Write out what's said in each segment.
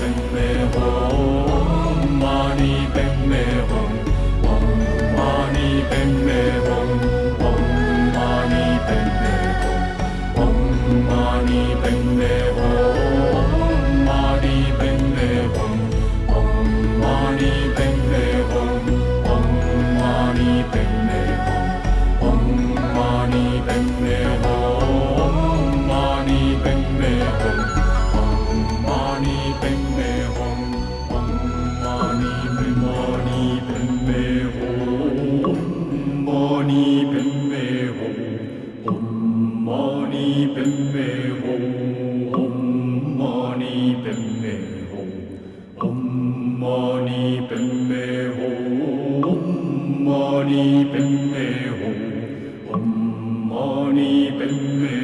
open the hole. mani padme hum om mani padme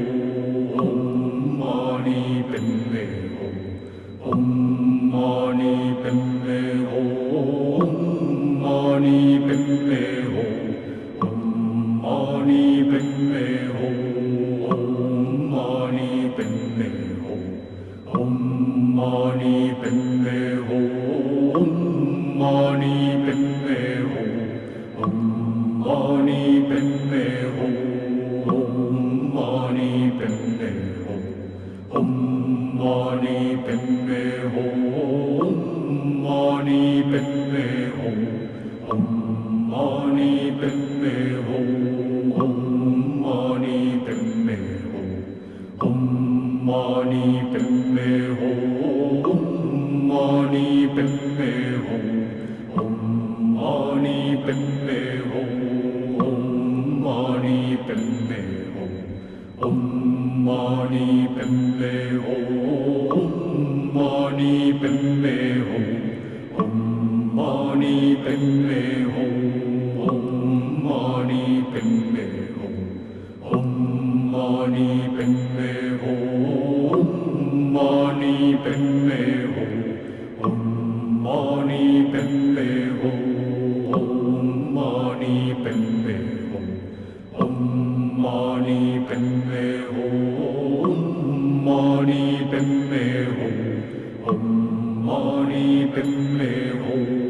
Mani Padme padme hum om mani padme hum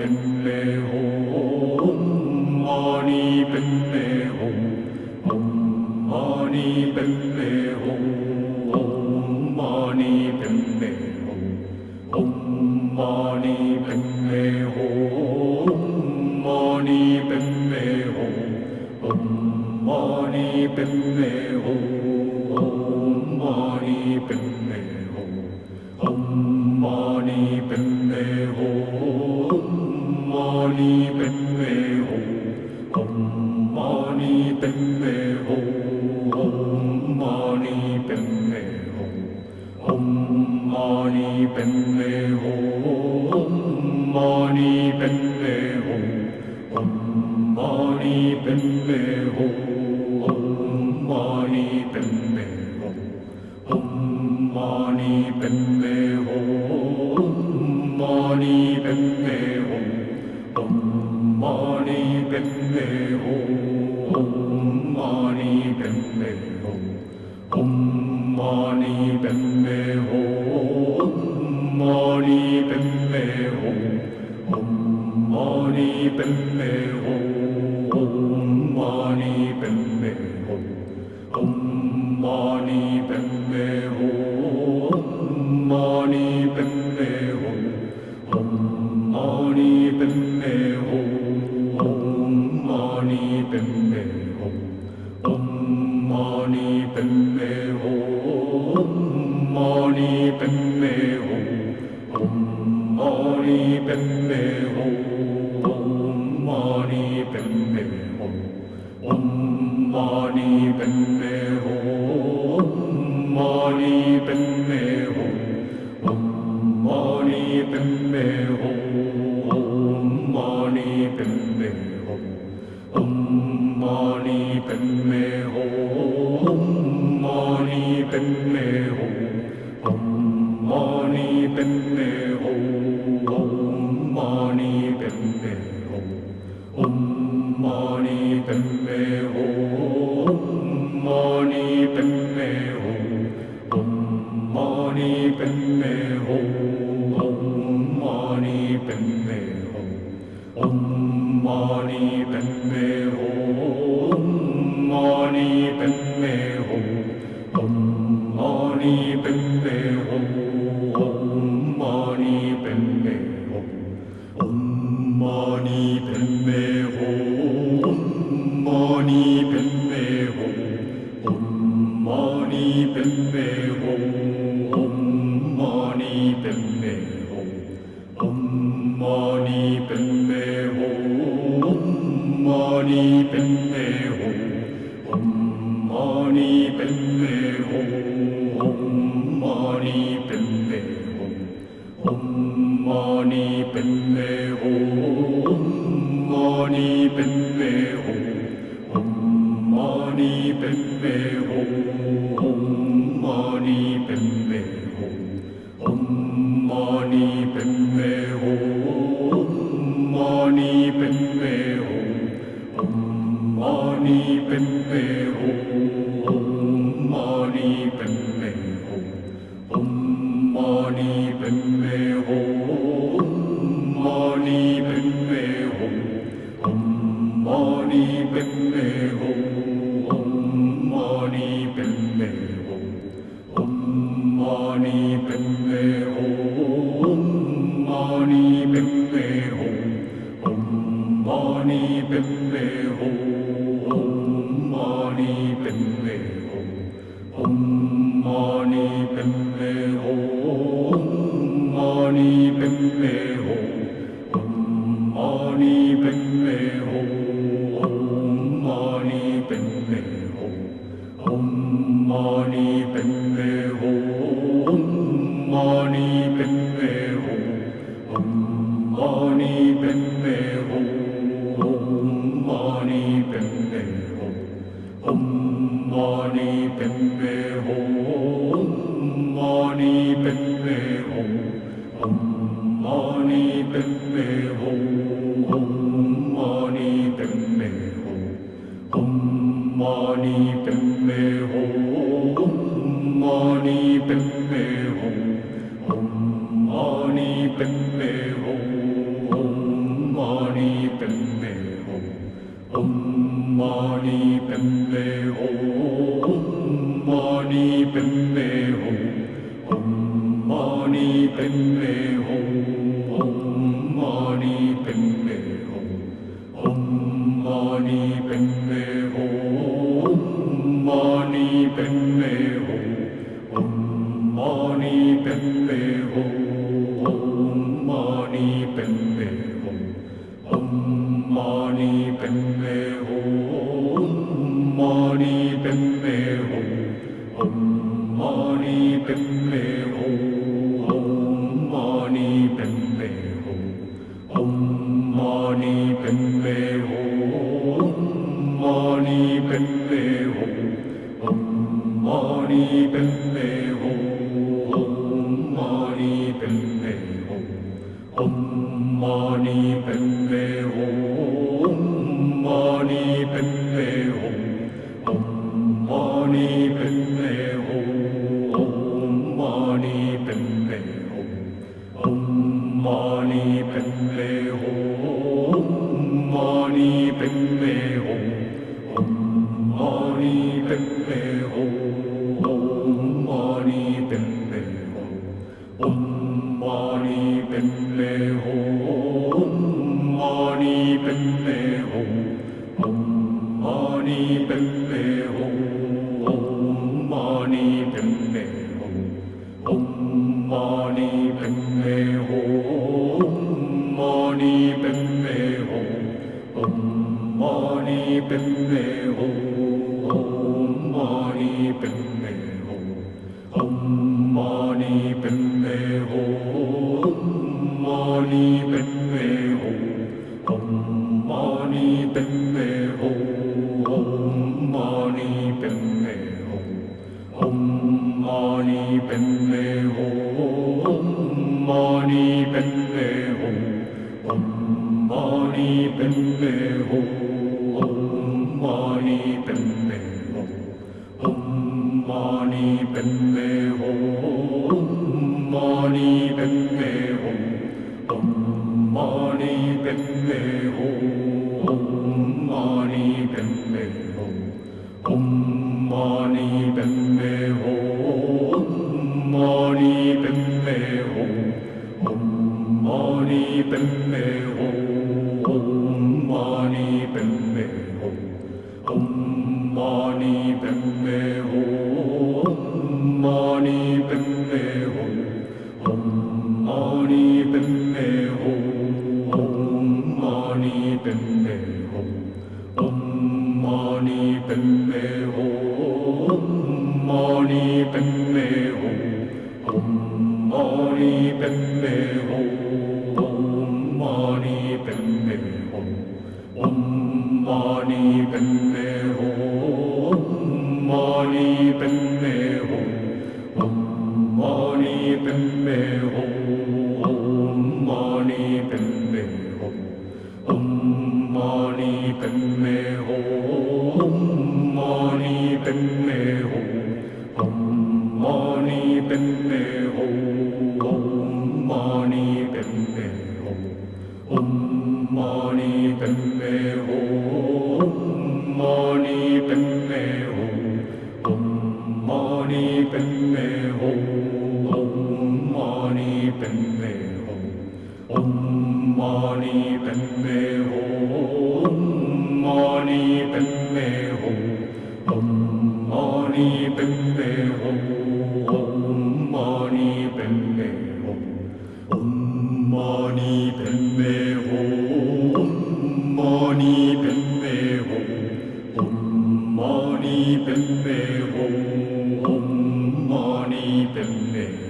in me home. Emmeho. 머리 뱀매호 옴머리 뱀매호 om mani 옴머리 뱀매호 Om Mani Padme Hum Om Mani Padme em mê hồn Mani Padme Hum. Om Mani Padme Hum. Om Mani Padme Hum. Padme Om. Mani Padme Om. Om Mani Padme pepperoni. Padme Om Mani Padme Om.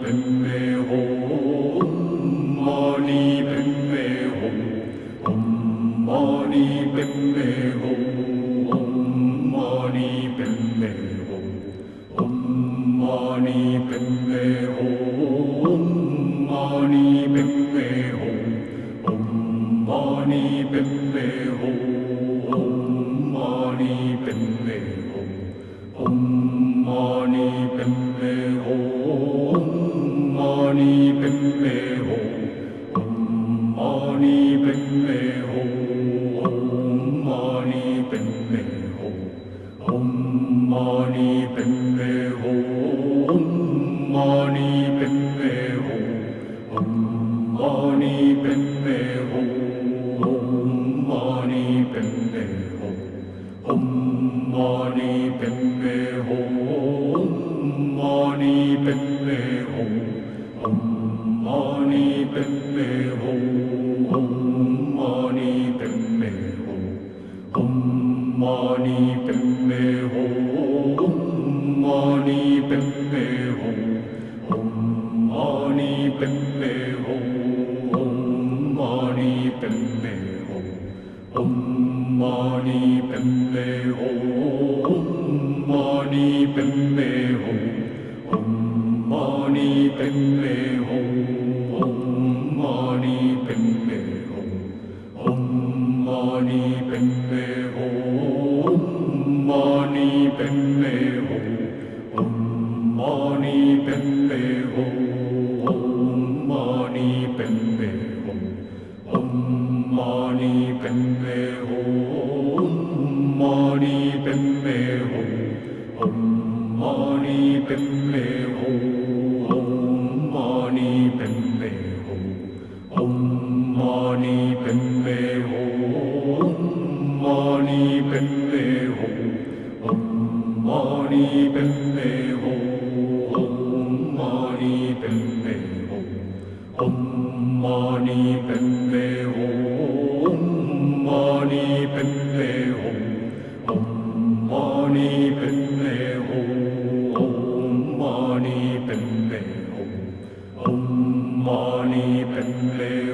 remember.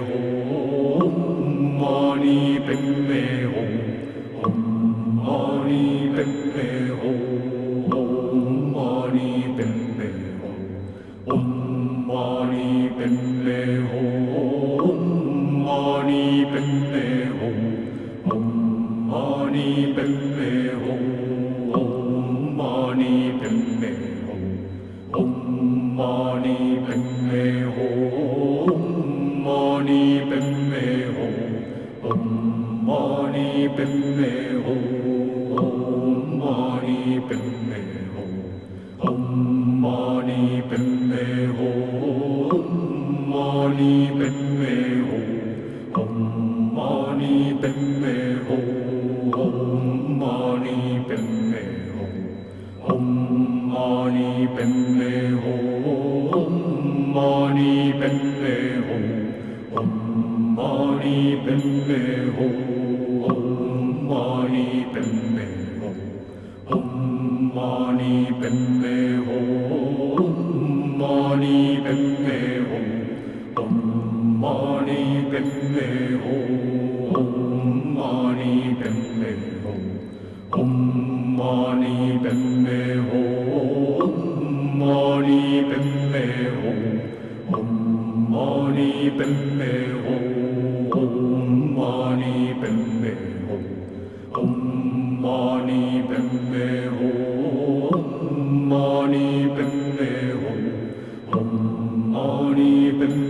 嗡嘛尼呗咪。padme ho om mani padme ho om mani padme Moni Bim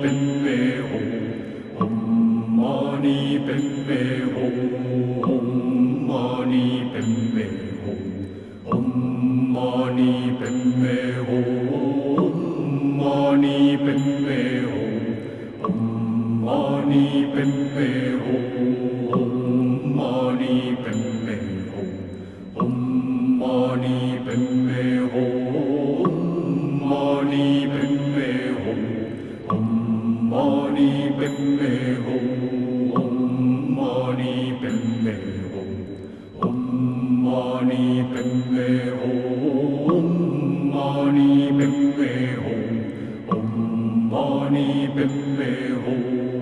뱀매호 엄마니 뱀매호. मणिबिम्बे हो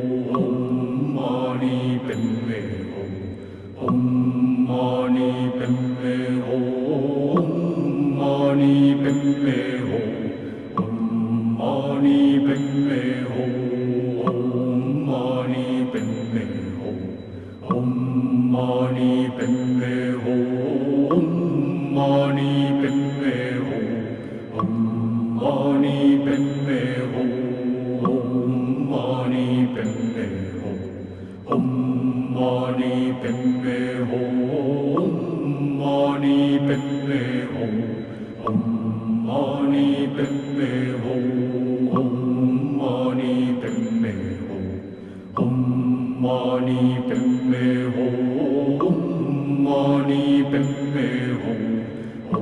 嗡嘛呢呗咪吽，嗡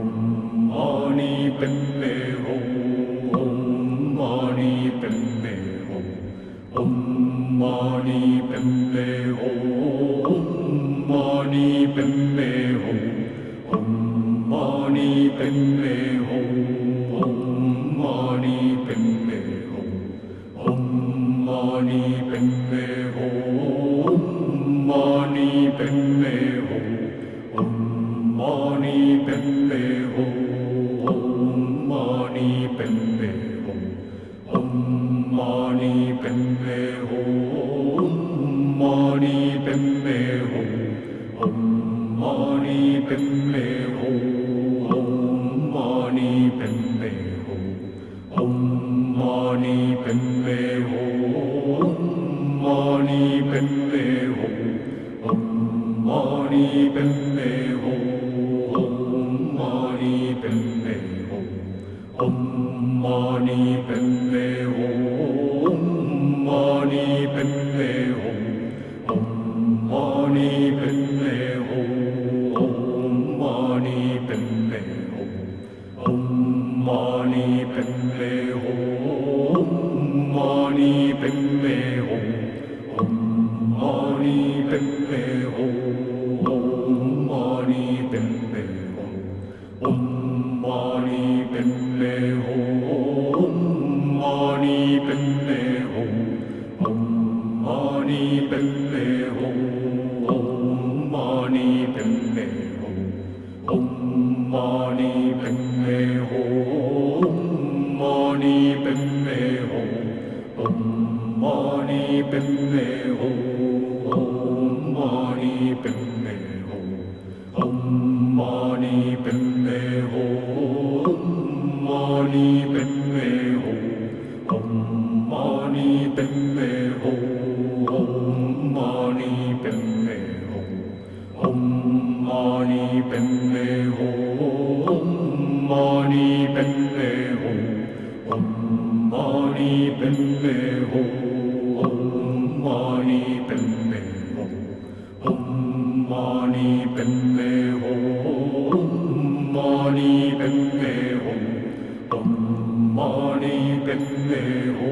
嘛呢叭 mani padme hum mani padme om mani padme mani padme hum om mani padme hum om mani padme hum om mani padme hum om mani padme hum om mani padme mani padme hum om mani padme hum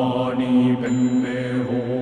mani bembe